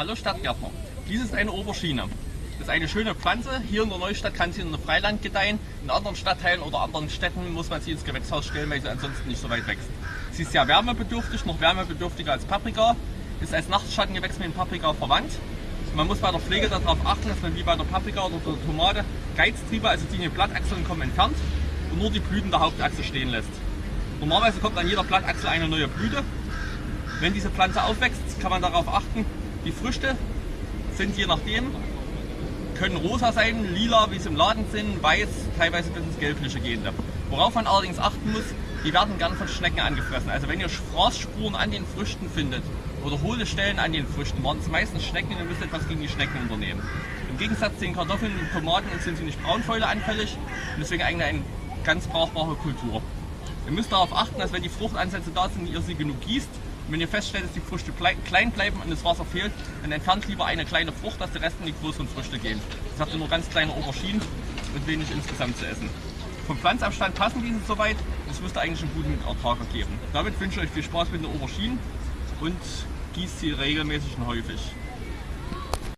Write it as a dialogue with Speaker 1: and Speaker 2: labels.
Speaker 1: Hallo Stadtgärtner, dies ist eine Aubergine. Das ist eine schöne Pflanze. Hier in der Neustadt kann sie in der Freiland gedeihen. In anderen Stadtteilen oder anderen Städten muss man sie ins Gewächshaus stellen, weil sie ansonsten nicht so weit wächst. Sie ist sehr wärmebedürftig, noch wärmebedürftiger als Paprika. Ist als Nachtschattengewächs mit dem Paprika verwandt. Man muss bei der Pflege darauf achten, dass man wie bei der Paprika oder der Tomate Geiztriebe, also die in den Blattachseln kommen, entfernt und nur die Blüten der Hauptachse stehen lässt. Normalerweise kommt an jeder Blattachsel eine neue Blüte. Wenn diese Pflanze aufwächst, kann man darauf achten, die Früchte sind je nachdem, können rosa sein, lila, wie sie im Laden sind, weiß, teilweise bis ins Gelbliche gehende. Worauf man allerdings achten muss, die werden gern von Schnecken angefressen. Also wenn ihr Fraßspuren an den Früchten findet oder hohle Stellen an den Früchten, waren es meistens Schnecken, ihr müsst etwas gegen die Schnecken unternehmen. Im Gegensatz zu den Kartoffeln und Tomaten sind sie nicht Braunfäule anfällig und deswegen eigentlich eine ganz brauchbare Kultur. Ihr müsst darauf achten, dass wenn die Fruchtansätze da sind, ihr sie genug gießt. Wenn ihr feststellt, dass die Früchte klein bleiben und das Wasser fehlt, dann entfernt lieber eine kleine Frucht, dass der Rest in die größeren Früchte gehen. Das habt ihr nur ganz kleine Auberginen und wenig insgesamt zu essen. Vom Pflanzabstand passen diese soweit. Das müsste eigentlich einen guten Ertrag ergeben. Damit wünsche ich euch viel Spaß mit den Auberginen und gießt sie regelmäßig und häufig.